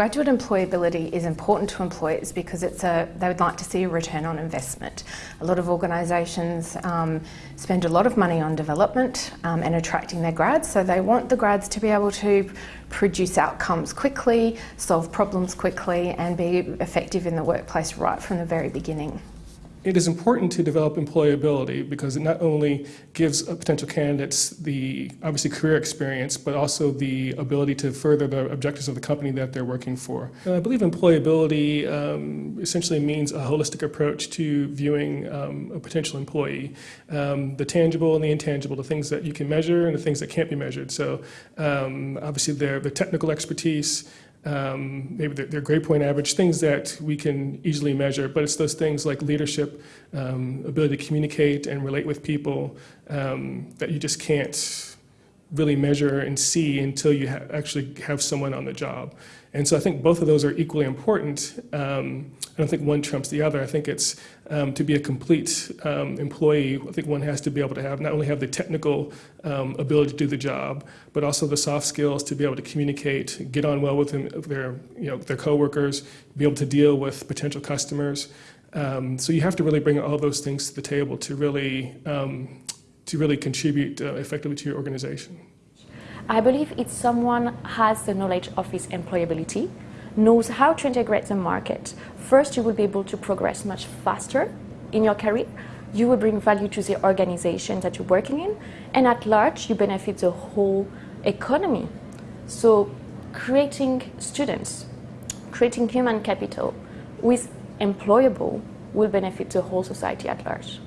Graduate employability is important to employers because it's a, they would like to see a return on investment. A lot of organisations um, spend a lot of money on development um, and attracting their grads, so they want the grads to be able to produce outcomes quickly, solve problems quickly and be effective in the workplace right from the very beginning. It is important to develop employability because it not only gives potential candidates the obviously career experience, but also the ability to further the objectives of the company that they're working for. And I believe employability um, essentially means a holistic approach to viewing um, a potential employee. Um, the tangible and the intangible, the things that you can measure and the things that can't be measured. So um, obviously their, the technical expertise, um, maybe their, their, grade point average, things that we can easily measure, but it's those things like leadership, um, ability to communicate and relate with people um, that you just can't really measure and see until you ha actually have someone on the job. And so I think both of those are equally important. Um, I don't think one trumps the other. I think it's um, to be a complete um, employee, I think one has to be able to have not only have the technical um, ability to do the job, but also the soft skills to be able to communicate, get on well with them, their, you know, their coworkers, be able to deal with potential customers. Um, so you have to really bring all those things to the table to really, um, to really contribute uh, effectively to your organization. I believe if someone has the knowledge of his employability, knows how to integrate the market, first you will be able to progress much faster in your career, you will bring value to the organization that you're working in, and at large you benefit the whole economy. So creating students, creating human capital with employable will benefit the whole society at large.